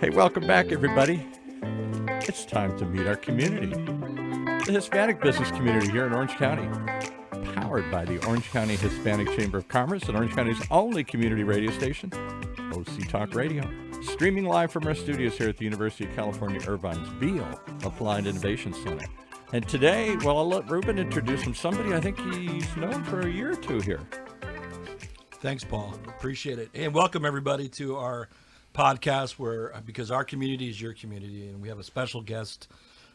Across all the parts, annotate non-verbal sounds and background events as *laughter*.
Hey, welcome back, everybody. It's time to meet our community, the Hispanic business community here in Orange County, powered by the Orange County Hispanic Chamber of Commerce and Orange County's only community radio station, OC Talk Radio. Streaming live from our studios here at the University of California Irvine's Beall Applied Innovation Center. And today, well, I'll let Ruben introduce him. Somebody I think he's known for a year or two here. Thanks, Paul. Appreciate it. And welcome everybody to our podcast where because our community is your community and we have a special guest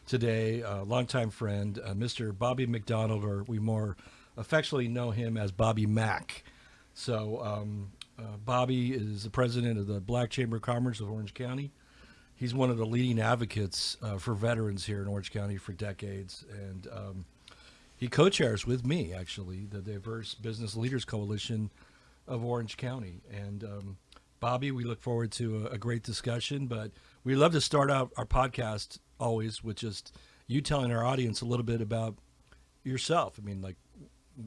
today, a longtime friend, uh, Mr. Bobby McDonald, or we more affectionately know him as Bobby Mack. So um, uh, Bobby is the president of the Black Chamber of Commerce of Orange County. He's one of the leading advocates uh, for veterans here in Orange County for decades, and um, he co-chairs with me actually the Diverse Business Leaders Coalition of Orange County. And um, Bobby, we look forward to a, a, great discussion, but we love to start out our podcast always with just you telling our audience a little bit about yourself. I mean, like,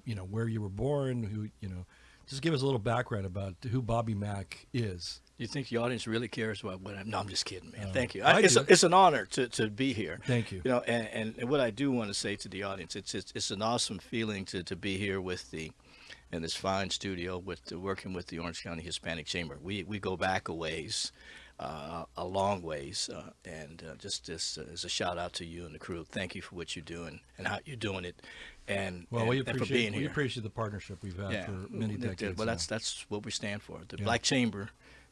you know, where you were born, who, you know, just give us a little background about who Bobby Mack is. You think the audience really cares about what I'm? No, I'm just kidding, man. Uh, Thank you. I it's, a, it's an honor to, to be here. Thank you. You know, and, and, and what I do want to say to the audience, it's it's, it's an awesome feeling to, to be here with the in this fine studio with the, working with the Orange County Hispanic Chamber. We we go back a ways, uh, a long ways, uh, and uh, just as, as a shout out to you and the crew. Thank you for what you're doing and how you're doing it, and Well, and, we and for appreciate being we appreciate the partnership we've had for many decades. Well, now. that's that's what we stand for. The Yeah. Black Chamber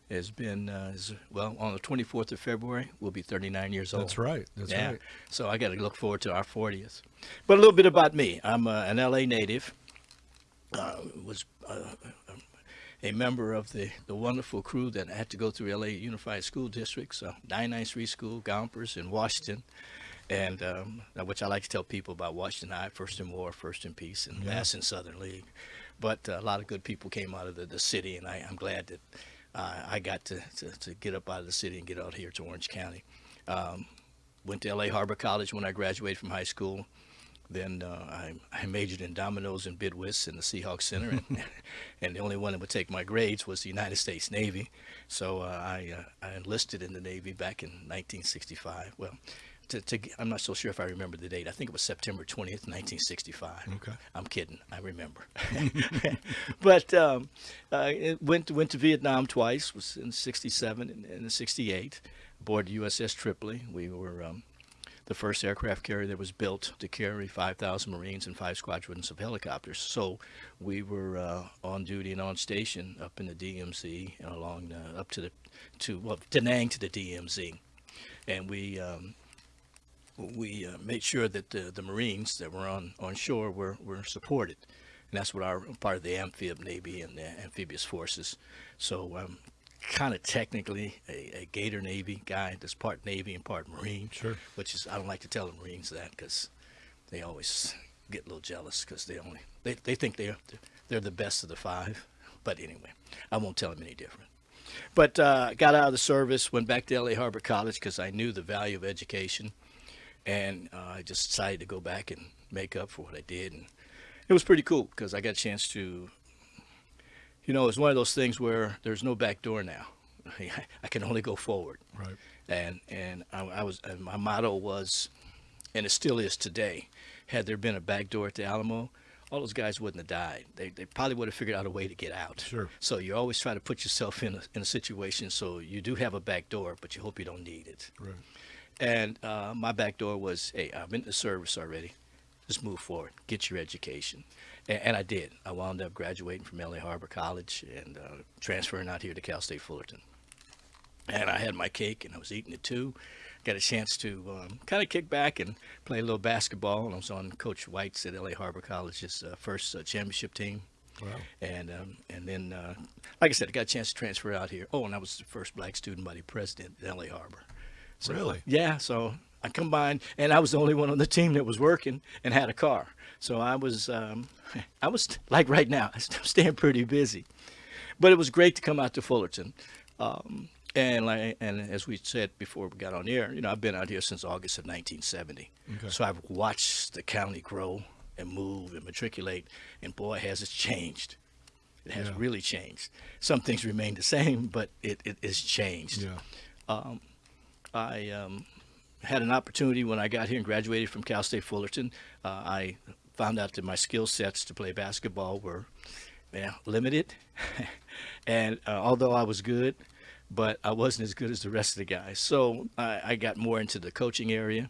has been uh, is, well on the 24th of February. We'll be 39 years old. That's right. That's yeah. right. So I got to look forward to our 40th. But a little bit about me. I'm uh, an LA native. Uh, was uh, a member of the, the wonderful crew that had to go through LA Unified School Districts, uh, 993 School, Gompers, in Washington. And um, which I like to tell people about Washington High, first in war, first in peace, and Yeah. last in Southern League. But uh, a lot of good people came out of the, the city, and I, I'm glad that uh, I got to, to, to get up out of the city and get out here to Orange County. Um, went to LA Harbor College when I graduated from high school. Then uh, I, I majored in dominoes and bid whist in the Seahawks Center, and, *laughs* and the only one that would take my grades was the United States Navy. So uh, I, uh, I enlisted in the Navy back in 1965. Well, to, to, I'm not so sure if I remember the date. I think it was September 20th, 1965. Okay. I'm kidding. I remember. *laughs* but um, uh, went went to Vietnam twice. Was in '67 and, and '68. Aboard the USS Tripoli. We were um, the first aircraft carrier that was built to carry 5,000 Marines and five squadrons of helicopters. So we were uh, on duty and on station up in the DMZ and along the, up to the to well Da Nang to the DMZ, and we. Um, we uh, made sure that the, the Marines that were on, on shore were, were supported. And that's what our part of the amphib navy and the amphibious forces. So I'm kind of technically a, a Gator Navy guy that's part Navy and part Marine. Sure. Which is I don't like to tell the Marines that because they always get a little jealous because they only they, they think they're they're the best of the five. But anyway, I won't tell them any different. But uh, got out of the service, went back to LA Harbor College because I knew the value of education and uh, I just decided to go back and make up for what I did, and it was pretty cool because I got a chance to, you know, it's one of those things where there's no back door now. *laughs* I can only go forward, Right. and and I, I was and my motto was, and it still is today. Had there been a back door at the Alamo, all those guys wouldn't have died. They, they probably would have figured out a way to get out. Sure. So you always try to put yourself in a, in a situation so you do have a back door, but you hope you don't need it. Right. And uh, my back door was, hey, I'm in the service already. Just move forward, get your education. And, and I did. I wound up graduating from LA Harbor College and uh, transferring out here to Cal State Fullerton. And I had my cake and I was eating it too. Got a chance to um, kind of kick back and play a little basketball. And I was on Coach White's at LA Harbor College's uh, first uh, championship team. Wow. And um, and then, uh, like I said, I got a chance to transfer out here. Oh, and I was the first black student body president at LA Harbor. So, Really? Yeah. So I combined, and I was the only one on the team that was working and had a car. So I was, um, *laughs* I was like right now, *laughs* I'm staying pretty busy. But it was great to come out to Fullerton. Um, and like, and as we said before we got on air, you know, I've been out here since August of 1970. Okay. So I've watched the county grow and move and matriculate, and boy, has it changed. It has Yeah. really changed. Some things remain the same, but it, it is changed. Yeah. Um, I um, had an opportunity when I got here and graduated from Cal State Fullerton. Uh, I found out that my skill sets to play basketball were yeah, limited. *laughs* and uh, although I was good, but I wasn't as good as the rest of the guys. So I, I got more into the coaching area,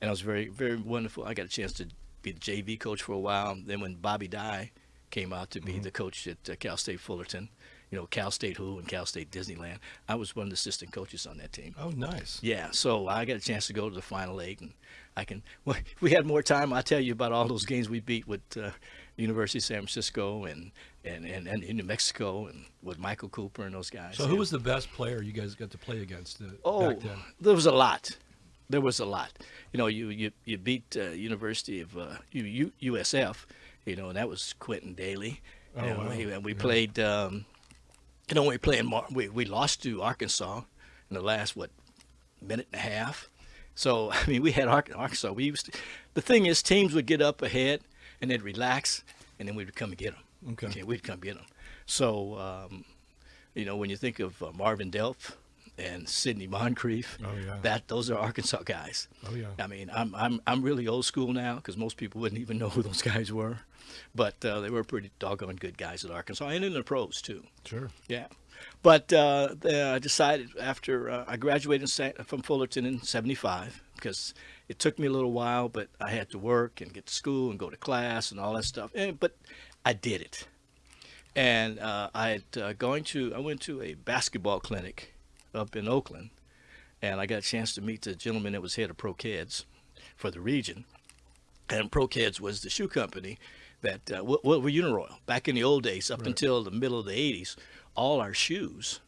and I was very, very wonderful. I got a chance to be the JV coach for a while. Then when Bobby Dye came out to be the coach at uh, Cal State Fullerton, you know, Cal State Who and Cal State Disneyland, I was one of the assistant coaches on that team. Oh, nice. Yeah, so I got a chance to go to the final eight, and I can. *laughs* Well, if we had more time. I'll tell you about all those games we beat with uh, University of San Francisco and and, and and in New Mexico and with Michael Cooper and those guys. So, yeah. who was the best player you guys got to play against uh, Oh, back then? there was a lot. There was a lot. You know, you you, you beat uh, University of uh, U, U, USF. You know, and that was Quintin Dailey. Oh, know, wow. we, and we Yeah. played. Um, you know, we played. in Mar- We we lost to Arkansas in the last what minute and a half. So *laughs* I mean, we had Ar- Arkansas. We used to, the thing is, teams would get up ahead and they'd relax, and then we'd come and get them. Okay. we'd come get them. So um, you know, when you think of uh, Marvin Delph and Sidney Moncrief, Oh, yeah. that those are Arkansas guys. Oh, yeah. I mean, I'm I'm I'm really old school now because most people wouldn't even know who those guys were, but uh, they were pretty doggone good guys at Arkansas and in the pros too. Sure. Yeah, but uh, I decided after uh, I graduated from Fullerton in '75 because it took me a little while, but I had to work and get to school and go to class and all that stuff. And, but I did it, and uh, I had uh, going to I went to a basketball clinic up in Oakland, and I got a chance to meet the gentleman that was head of Pro Keds for the region. And Pro Keds was the shoe company that uh, what, what were Uniroyal back in the old days up Right. until the middle of the 80s. All our shoes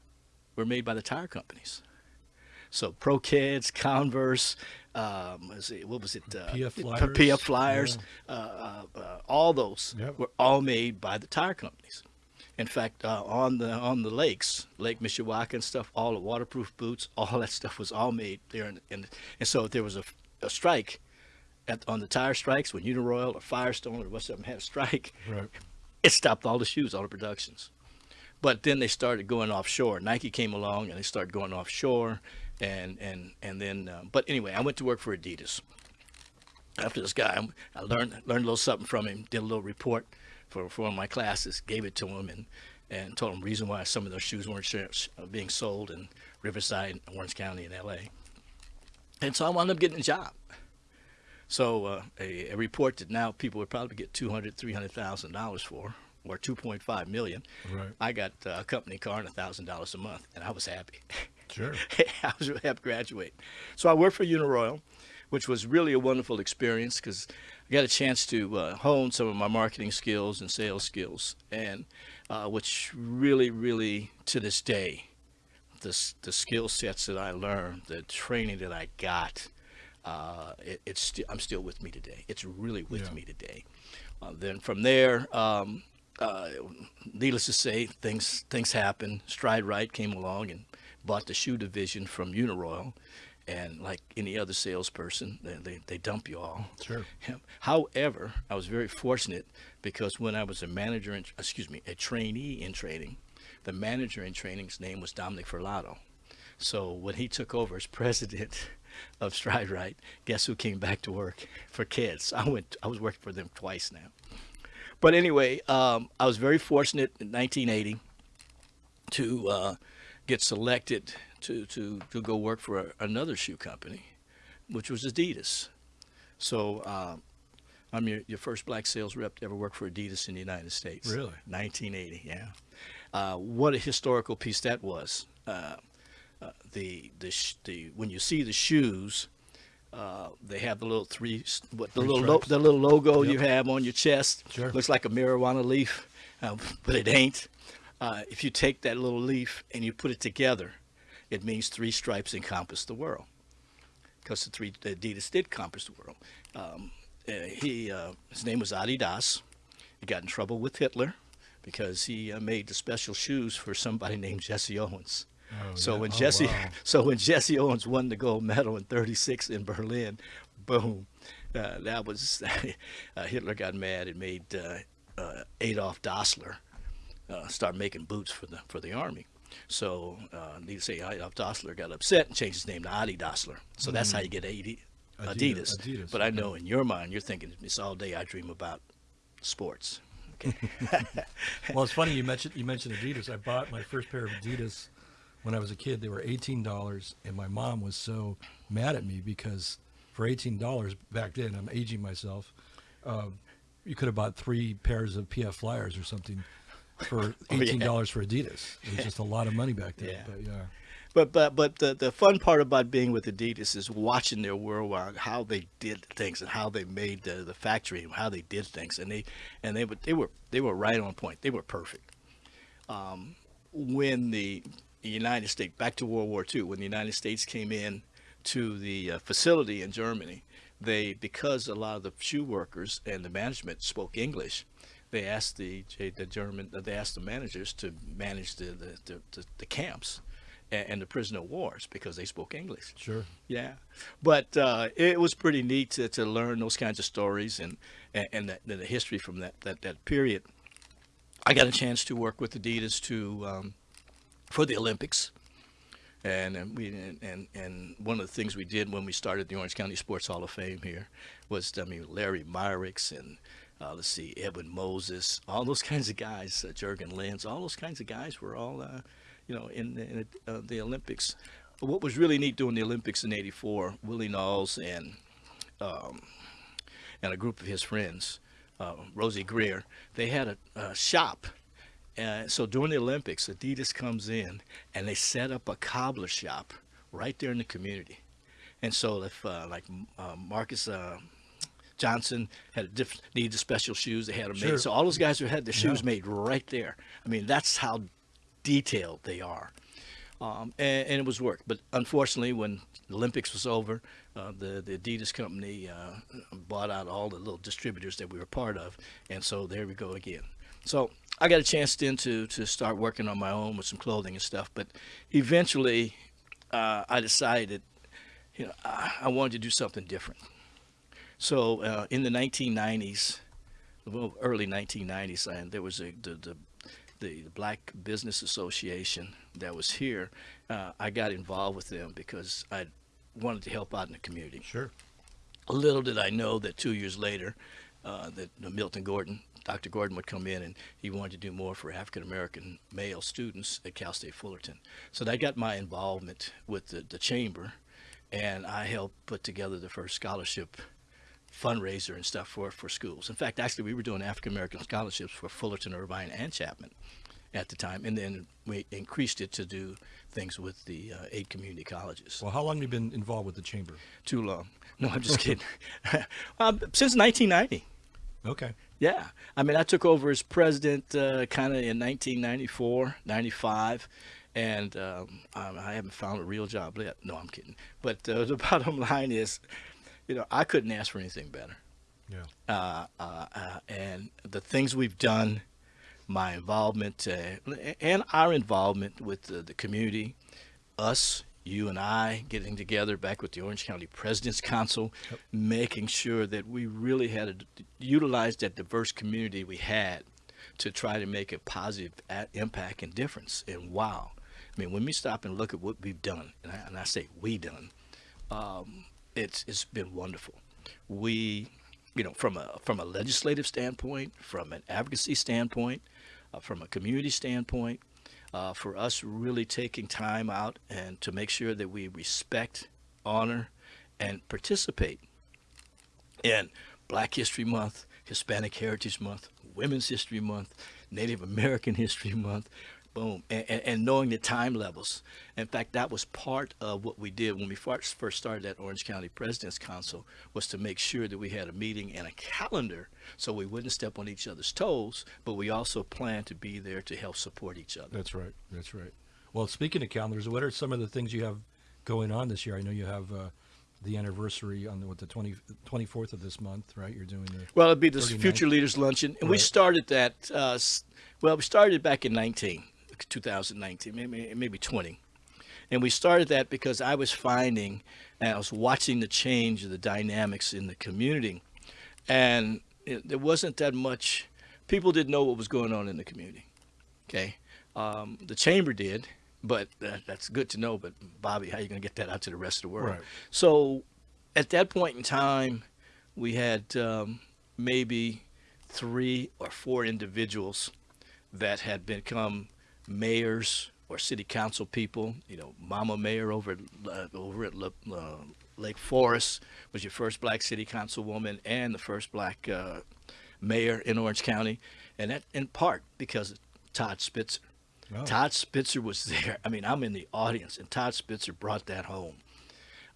were made by the tire companies. So Pro Keds, Converse, um, it, what was it? Uh, PF Flyers. PF Flyers, uh, uh, uh, all those Yep. were all made by the tire companies. In fact, uh, on the on the lakes, Lake Mishawaka and stuff, all the waterproof boots, *laughs* all that stuff was all made there. And, and, and so if there was a, a strike at, on the tire strikes, when Uniroyal or Firestone or what's up had a strike, Right. it stopped all the shoes, all the productions. But then they started going offshore. Nike came along and they started going offshore, and and and then. Uh, but anyway, I went to work for Adidas. After this guy, I learned learned a little something from him. Did a little report for for one of my classes. Gave it to him and and told him the reason why some of those shoes weren't uh, being sold in Riverside, Orange County, and L.A. And so I wound up getting a job. So uh, a, a report that now people would probably get two hundred, three hundred thousand dollars for, or two point five million. Right. I got uh, a company car and a thousand dollars a month, and I was happy. Sure. *laughs* I was happy to graduate. So I worked for Uniroyal, which was really a wonderful experience because I got a chance to uh, hone some of my marketing skills and sales skills, and uh, which really, really to this day, the the skill sets that I learned, the training that I got, uh, it, it's sti- I'm still with me today. It's really with Yeah. me today. Uh, then from there, um, uh, needless to say, things things happened. Stride Rite came along and bought the shoe division from Uniroyal, and like any other salesperson, they, they, they dump you all. Sure. Yeah. However, I was very fortunate because when I was a manager, in, excuse me, a trainee in training, the manager in training's name was Dominic Ferlato. So when he took over as *laughs* president of Stride Rite, guess who came back to work for Keds? I went. I was working for them twice now. But anyway, um, I was very fortunate in 1980 to uh, get selected to, to, to go work for a, another shoe company, which was Adidas. So um, I'm your, your first black sales rep to ever work for Adidas in the United States. Really? 1980, yeah. Uh, what a historical piece that was. Uh, uh, the the sh- the when you see the shoes, uh, they have the little three what the Three little the little logo you have on your chest. Sure. Looks like a marijuana leaf, uh, but it ain't. Uh, if you take that little leaf and you put it together, it means three stripes encompass the world. Because the three the Adidas did encompass the world. Um, uh, he uh, his name was Adidas. He got in trouble with Hitler because he uh, made the special shoes for somebody *laughs* named Jesse Owens. Oh, So yeah. when Oh, Jesse, wow. *laughs* so when Jesse Owens won the gold medal in '36 in Berlin, boom, uh, that was *laughs* uh, Hitler got mad and made uh, uh, Adolf Dassler uh, start making boots for the for the army. So, uh, need to say, Adolf Dassler got upset and changed his name to Adi Dassler. So that's how you get Adi, Adidas, Adidas. Adidas, But I know in your mind, you're thinking it's all day I dream about sports. Okay. *laughs* Well, it's funny you mentioned you mentioned Adidas. I bought my first pair of Adidas when I was a kid. They were eighteen dollars, and my mom was so mad at me because for eighteen dollars back then, I'm aging myself. Uh, you could have bought three pairs of PF Flyers or something for *laughs* Oh, yeah. eighteen dollars for Adidas. It was just a lot of money back then. Yeah. But yeah, But but but the, the fun part about being with Adidas is watching their worldwide how they did things and how they made the, the factory and how they did things and they and they were they were they were right on point. They were perfect. Um, when the United States back to World War II, when the United States came in to the uh, facility in Germany, they because a lot of the shoe workers and the management spoke English, they asked the the German they asked the managers to manage the the, the, the, the camps and, and the prisoner wars because they spoke English. sure. Yeah, but uh, it was pretty neat to, to learn those kinds of stories and and, and the, the history from that, that that period. I got a chance to work with Adidas to um, for the Olympics, and, and we and, and and one of the things we did when we started the Orange County Sports Hall of Fame here was I mean Larry Myricks and uh, let's see Edwin Moses, all those *laughs* kinds of guys, uh, Jurgen Lenz, all those kinds of guys were all uh, you know in, in uh, the Olympics. But what was really neat doing the Olympics in '84, Willie Knowles and um, and a group of his friends, uh, Rosey Grier, they had a, a shop. Uh, so during the Olympics, Adidas comes in and they set up a cobbler shop right there in the community. And so if uh, like uh, Marcus uh, Johnson had a diff- needed special shoes, they had them Sure. made. So all those guys who had their shoes Yeah. made right there. I mean, that's how detailed they are. Um, and, and it was work. But unfortunately, when the Olympics was over, uh, the the Adidas company uh, bought out all the little distributors that we were part of, and so there we go again. So I got a chance then to to start working on my own with some clothing and stuff. But eventually, uh, I decided, you know, I, I wanted to do something different. So uh, in the 1990s, well, early 1990s, and there was a the, the the Black Business Association that was here. Uh, I got involved with them because I wanted to help out in the community. Sure. Little did I know that two years later, uh, that uh, Milton Gordon, Dr. Gordon would come in and he wanted to do more for African American male students at Cal State Fullerton. So that got my involvement with the, the chamber, and I helped put together the first scholarship fundraiser and stuff for, for schools. In fact, actually, we were doing African American scholarships for Fullerton, Irvine, and Chapman at the time, and then we increased it to do things with the uh, eight community colleges. Well, how long have you been involved with the chamber? Too long. *laughs* No, I'm just kidding. *laughs* um, since 1990. Okay. Yeah. I mean, I took over as president uh, kind of in 1994, 95. And um, I I haven't found a real job yet. No, I'm kidding. But uh, *laughs* the bottom line is, you know, I couldn't ask for anything better. Yeah. Uh, uh, uh, and the things we've done, my involvement, uh, and our involvement with the, the community, us, you and I getting together back with the Orange County President's Council, making sure that we really had to utilize that diverse community we had to try to make a positive impact and difference. And wow, I mean, when we stop and look at what we've done, and I, and I say we done, um, it's it's been wonderful. We, you know, from a from a legislative standpoint, from an advocacy standpoint, uh, from a community standpoint, uh, for us really taking time out and to make sure that we respect, honor, and participate in Black History Month, Hispanic Heritage Month, Women's History Month, Native American History Month, boom, and, and, and knowing the time levels. In fact, that was part of what we did when we first first started at Orange County President's Council was to make sure that we had a meeting and a calendar so we wouldn't step on each other's toes, but we also planned to be there to help support each other. That's right. That's right. Well, speaking of calendars, what are some of the things you have going on this year? I know you have uh, the anniversary on the, what the 20, 24th of this month, right? You're doing the Well, it'd be the 39th. Future Leaders Luncheon, and we started that. Uh, well, we started back in 19, 2019, maybe maybe 20, and we started that because I was finding, and I was watching the change of the dynamics in the community, and it, there wasn't that much. People didn't know what was going on in the community. Okay, um, the chamber did, but that, that's good to know. But Bobby, how are you going to get that out to the rest of the world? Right. So, at that point in time, we had um, maybe three or four individuals that had become mayors or city council people. You know, Mama Mayor over at, uh, over at La- uh, Lake Forest was your first black city councilwoman and the first black uh, mayor in Orange County, and that in part because of Todd Spitzer. Oh. Todd Spitzer was there. I mean, I'm in the audience, and Todd Spitzer brought that home.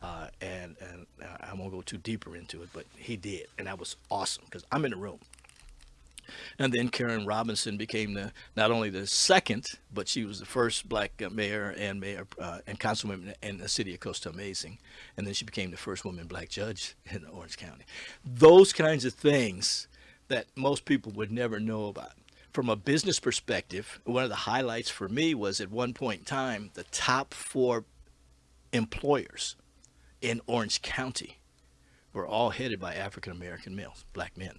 Uh, and and uh, I won't go too deeper into it, but he did, and that was awesome because I'm in the room. And then Karen Robinson became the not only the second, but she was the first black mayor and mayor uh, and councilwoman in the city of Costa Amazing. And then she became the first woman black judge in Orange County. Those kinds of things that most people would never know about. From a business perspective, one of the highlights for me was at one point in time the top four employers in Orange County were all headed by African American males, black men.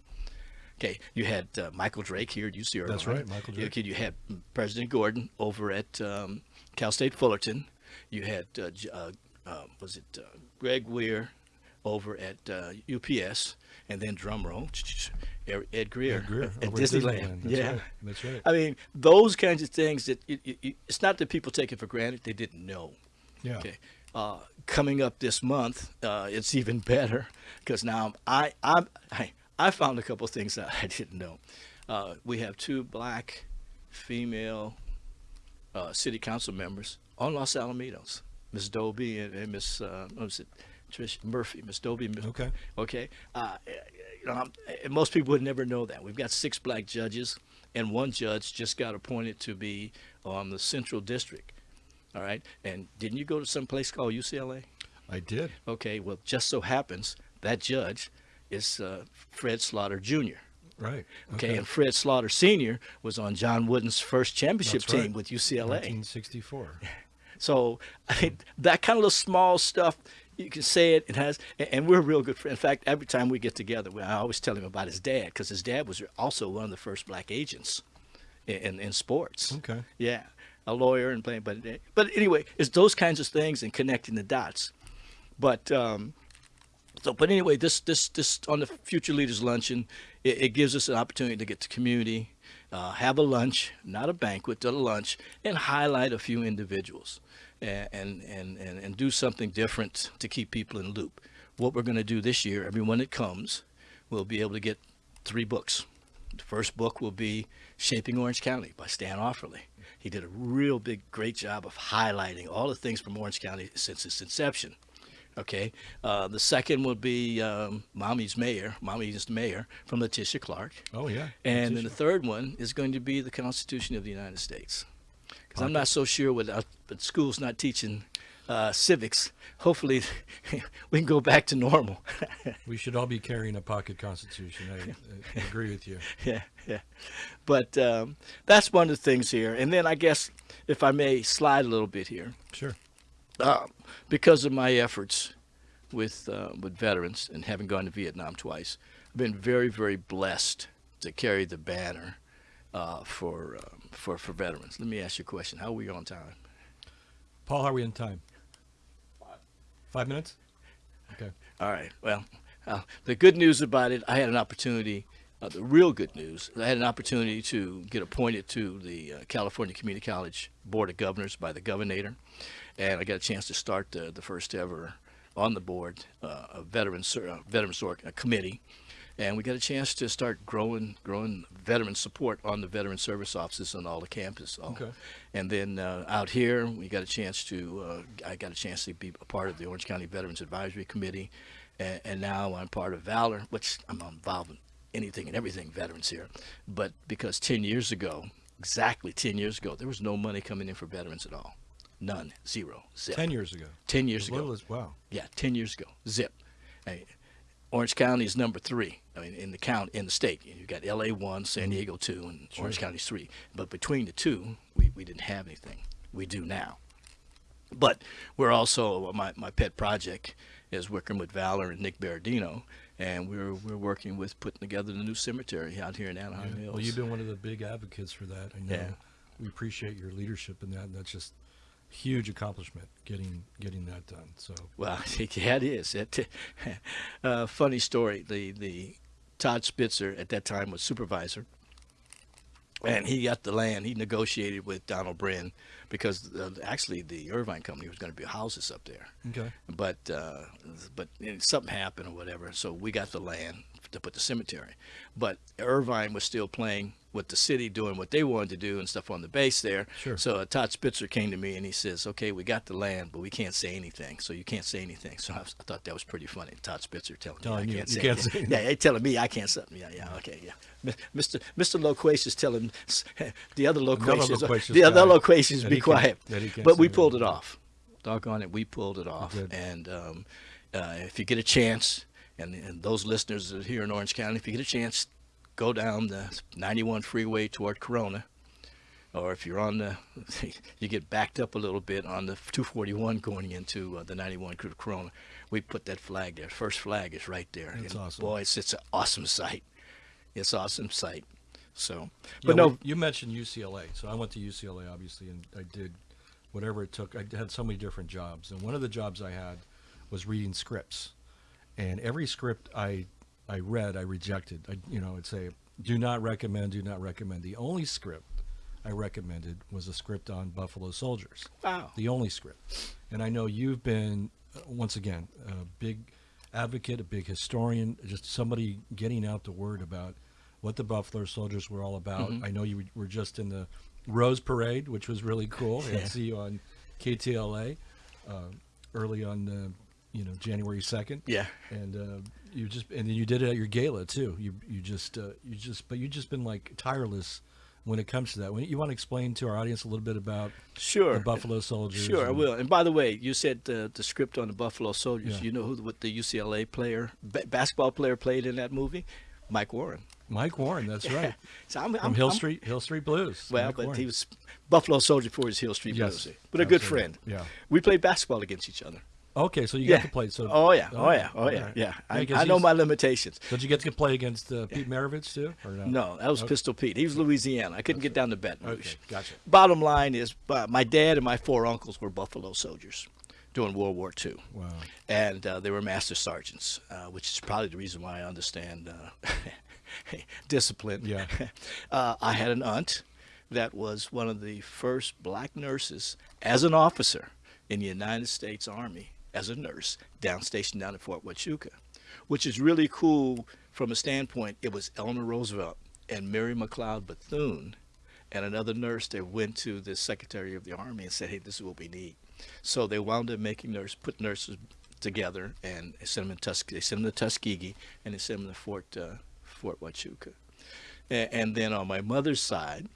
Okay, you had uh, Michael Drake here at UC Irvine. That's right, Michael Drake. Okay, you had President Gordon over at um, Cal State Fullerton. You had uh, uh, uh, was it uh, Greg Weir over at uh, UPS, and then drumroll, Ed Grier, Ed Grier at at Disneyland. Disneyland. That's yeah, right. That's right. I mean those kinds of things that it, it- it's not that people take it for granted; they didn't know. Yeah. Okay. Uh, coming up this month, uh, it's even better because now I, I I I found a couple of things that I *laughs* didn't know. Uh, we have two black female uh, city council members on Los Alamitos, Miss Dobie and, and Miss uh, what was it, Trish Murphy, Miss Dobie. Miss- Okay. Okay. Uh, you know, most people would never know that. We've got six black judges, and one judge just got appointed to be on the Central District. All right. And didn't you go to some place called UCLA? I did. Okay. Well, just so happens that judge is uh, Fred Slaughter Jr. Right. Okay, and Fred Slaughter Sr. was on John Wooden's first championship right. team with UCLA. 1964. *laughs* So I mean, that kind of little small stuff, you can say it. It has, and- and we're real good friends. In fact, every time we get together, I always tell him about his dad because his dad was also one of the first black agents in, in, in sports. Okay. Yeah, a lawyer and playing, but but anyway, it's those kinds of things and connecting the dots. But um, so, but anyway, this this this on the Future Leaders Luncheon, it, it gives us an opportunity to get to community, uh, have a lunch, not a banquet, but a lunch, and highlight a few individuals, and and and and, do something different to keep people in loop. What we're going to do this year, everyone that comes, will be able to get three books. The first book will be Shaping Orange County by Stan Oftelie. He did a real big, great job of highlighting all the things from Orange County since its inception. Okay. Uh, the second will be um, Mommy's Mayor, Mommy's Mayor from Letitia Clark. Oh yeah. And then the third one is going to be the Constitution of the United States. Because I'm not so sure with uh, but schools not teaching uh, civics. Hopefully, *laughs* we can go back to normal. *laughs* we should all be carrying a pocket constitution. I, I *laughs* agree with you. yeah, yeah. But um, that's one of the things here. And then I guess, if I may slide a little bit here, Sure. Uh, because of my efforts with uh, with veterans and having gone to Vietnam twice, I've been very, very blessed to carry the banner uh, for um, for for veterans. Let me ask you a question: How are we on time? Paul, how are we in time? Five minutes? Okay. All right. Well, uh, the good news about it, I had an opportunity. Uh, the real good news, I had an opportunity to get appointed to the uh, California Community College Board of Governors by the governor, and I got a chance to start the, the first ever on the board uh, a veteran ser- uh, veteran sort uh, committee, and we got a chance to start growing growing veteran support on the veteran service offices on all the campuses. All. Okay. And then uh, out here, we got a chance to uh, I got a chance to be a part of the Orange County Veterans Advisory Committee, and, and now I'm part of Valor, which I'm involved in anything and everything veterans here. But because 10 years ago, exactly 10 years ago, there was no money coming in for veterans at all. None. Zero. Zip. Ten years ago. 10 years ago. as wow. Yeah, 10 years ago. Zip. Mean, Orange County is number three. I mean, in the count in the state, you've got LA one, San mm-hmm. Diego two, and Orange County's three. But between the two, we, we didn't have anything. We do now. But we're also my, my pet project is working with Valor and Nick Berardino, and we're we're working with putting together the new cemetery out here in Anaheim Hills. Well, you've been one of the big advocates for that. I know. Yeah. We appreciate your leadership in that. And that's just huge accomplishment getting getting that done. So Well, *laughs* yeah, it is. It, *laughs* uh, funny story. The the Todd Spitzer at that time was supervisor, and he got the land. He negotiated with Donald Bren because uh, actually the Irvine company was going to build houses up there, okay, but uh, but something happened or whatever. So we got the land to put the cemetery, but Irvine was still playing with the city doing what they wanted to do and stuff on the base there. Sure. So uh, Todd Spitzer came to me and he says, "Okay, we got the land, but we can't say anything. So you can't say anything." So I, was, I thought that was pretty funny. Todd Spitzer telling Telling me you I can't you say can't anything. say *laughs* Yeah, they telling me I can't say. Yeah, yeah, okay, yeah. Mr. Mr. Loquacious telling *laughs* the other loquacious, loquacious the other loquacious, be he quiet. can't But we pulled it off. Doggone it, we pulled it off. And um, uh, if you get a chance, and, and those listeners that are here in Orange County, if you get a chance, go down the 91 freeway toward Corona. Or if you're on the, *laughs* you get backed up a little bit on the 241 going into uh, the 91 to Corona. We put that flag there. First flag is right there. That's and awesome. Boy, it's, it's an awesome sight. It's an awesome sight. So, Yeah, but no, well, you mentioned UCLA, so I went to UCLA obviously, and I did whatever it took. I had so many different jobs, and one of the jobs I had was reading scripts, and every script I I read, I rejected. I you know, I'd say do not recommend, do not recommend. The only script I recommended was a script on Buffalo Soldiers. wow. the only script. And I know you've been, uh, once again, a big advocate, a big historian, just somebody getting out the word about what the Buffalo Soldiers were all about. Mm-hmm. I know you were just in the Rose Parade, which was really cool. *laughs* I Yeah. see you on KTLA uh, early on, uh, you know, January second. Yeah. And uh, you just and then you did it at your gala too. You you just uh, you just but you just been like tireless when it comes to that. When you want to explain to our audience a little bit about Sure. the Buffalo Soldiers? Sure, I will. And by the way, you said the, the script on the Buffalo Soldiers. Yeah. You know who the, what the UCLA player, ba- basketball player, played in that movie? Mike Warren. Mike Warren, that's *laughs* right. So I'm, From I'm, Hill I'm- Street, Hill Street Blues. Well, Mike but Warren. he was Buffalo Soldier for his Hill Street Yes, Blues. But a good friend. Yeah. We played basketball against each other. Okay, so you yeah. got to play. So oh yeah. Oh okay, yeah. Oh yeah. alright. Yeah. I, I know my limitations. Did you get to play against uh, Pete Maravich too, or no? No, that was Okay. Pistol Pete. He was Louisiana. I couldn't get down to Baton Rouge. Okay, gotcha. Bottom line is, uh, my dad and my four uncles were Buffalo soldiers during World War II. Wow. and uh, they were master sergeants, uh, which is probably the reason why I understand uh, *laughs* discipline. Yeah. *laughs* uh, I had an aunt that was one of the first black nurses as an officer in the United States Army as a nurse down stationed down at Fort Huachuca, which is really cool from a standpoint. It was Eleanor Roosevelt and Mary McLeod Bethune and another nurse that went to the Secretary of the Army and said, "Hey, this is what we need." So they wound up making nurse put nurses together and sent them in Tus- they sent them to Tuskegee and they sent them to Fort uh, Fort Huachuca. And, then on my mother's side,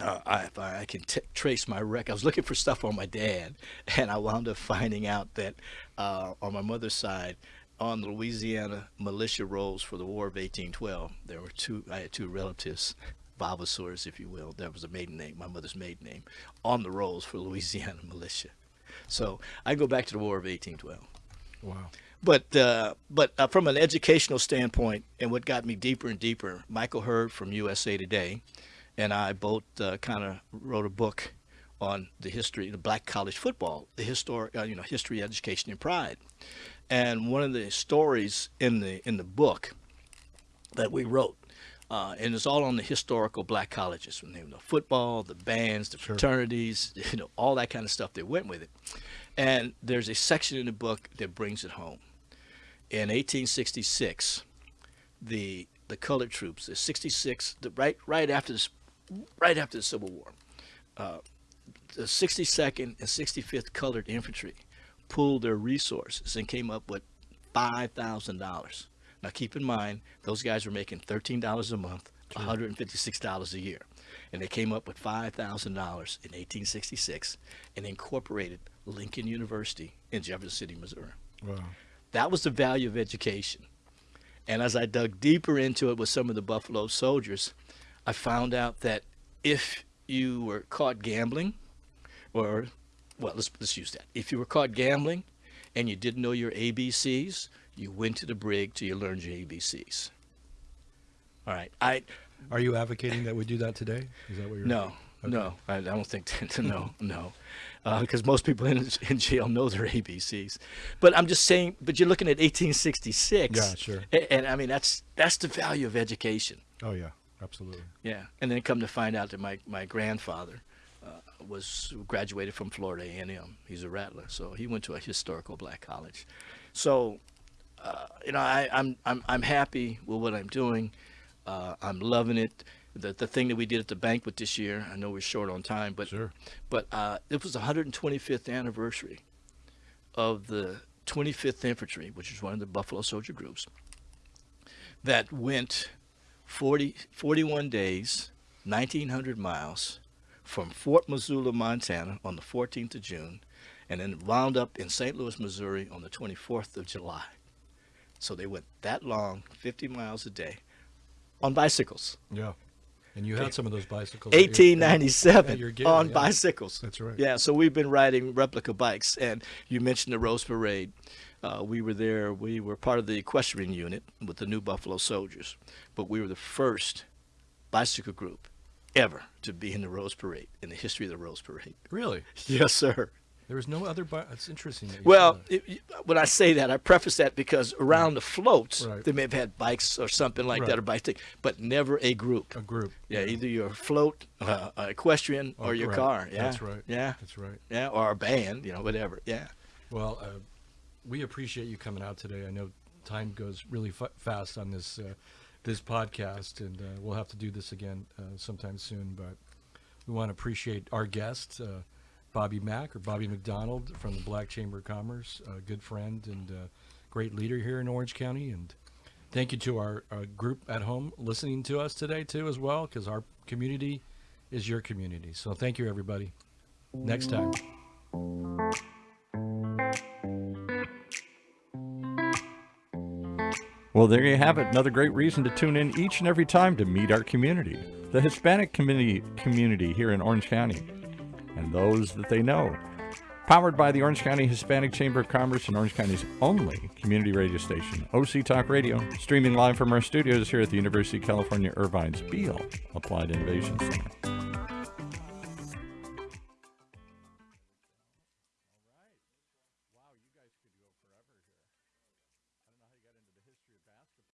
uh, I, I, can trace my record. I was looking for stuff on my dad, *laughs* and I wound up finding out that uh, on my mother's side, on the Louisiana militia rolls for the War of 1812, there were two. I had two relatives, Vavasors, if you will. That was a maiden name, my mother's maiden name, on the rolls for *laughs* Louisiana militia. So I go back to the War of 1812. Wow. But uh, but uh, from an educational standpoint, and what got me deeper and deeper, Michael Hurd from USA Today, and I both uh, kind of wrote a book on the history of black college football, the historic, uh, you know, history, education, and pride. And one of the stories in the in the book that we wrote, uh, and it's all on the historical black colleges, from the football, the bands, the fraternities, *laughs* you know, all that kind of stuff that went with it. And there's a section in the book that brings it home. In 1866, the the colored troops, the 66, the, right right after this, right after the Civil War, uh, the 62nd and 65th Colored Infantry pooled their resources and came up with five thousand dollars. Now keep in mind, those guys were making thirteen dollars a month, one hundred and fifty-six dollars a year, and they came up with five thousand dollars in 1866 and incorporated Lincoln University in Jefferson City, Missouri. Wow. That was the value of education. And as I dug deeper into it with some of the Buffalo soldiers, I found out that if you were caught gambling, or, well, let's, let's use that. If you were caught gambling and you didn't know your ABCs, you went to the brig till you learned your ABCs. All right. I, Are you advocating that we do that today? Is that what you're? no, No, I, I don't think that, *laughs* no, no, because most people in, in jail know their ABCs. But I'm just saying. But you're looking at 1866. Yeah, sure. And, and I mean, that's that's the value of education. Oh yeah, absolutely. Yeah, and then come to find out that my my grandfather uh, was graduated from Florida A&M. He's a Rattler, so he went to a historical black college. So, uh, you know, I, I'm I'm I'm happy with what I'm doing. Uh, I'm loving it. The the thing that we did at the banquet this year. I know we're short on time, but Sure. but uh, it was the 125th anniversary of the 25th Infantry, which is one of the Buffalo Soldier groups, that went 40, 41 days, 1,900 miles from Fort Missoula, Montana on the 14th of June, and then wound up in St. Louis, Missouri on the 24th of July. So they went that long, 50 miles a day, on bicycles. Yeah. And you had some of those bicycles. at your- at 1897 your on yeah. bicycles. That's right. Yeah, so we've been riding replica bikes, and you mentioned the Rose Parade. Uh, we were there. We were part of the equestrian unit with the New Buffalo Soldiers, but we were the first bicycle group ever to be in the Rose Parade in the history of the Rose Parade. Really? *laughs* Yes, sir. There was no other. It's interesting. Well, it, when I say that, I preface that because around the floats, Right. they may have had bikes or something like Right. that, or bicycle, but never a group. a group. Yeah, either your float, uh, equestrian, Oh, or your right. car. Yeah, That's right. Yeah, That's right. yeah, or a band, you know, whatever. Yeah. Well, uh, we appreciate you coming out today. I know time goes really fa- fast on this uh, this podcast, and uh, we'll have to do this again uh, sometime soon. But we want to appreciate our guests. uh, Bobby Mack or Bobby McDonald from the Black Chamber of Commerce, a good friend and great leader here in Orange County. And thank you to our uh, group at home listening to us today too, as well, because our community is your community. So thank you, everybody. Next time. Well, there you have it. Another great reason to tune in each and every time to meet our community, the Hispanic community community here in Orange County, and those that they know. Powered by the Orange County Hispanic Chamber of Commerce and Orange County's only community radio station, OC Talk Radio, streaming live from our studios here at the University of California Irvine's Beall Applied Innovation Center.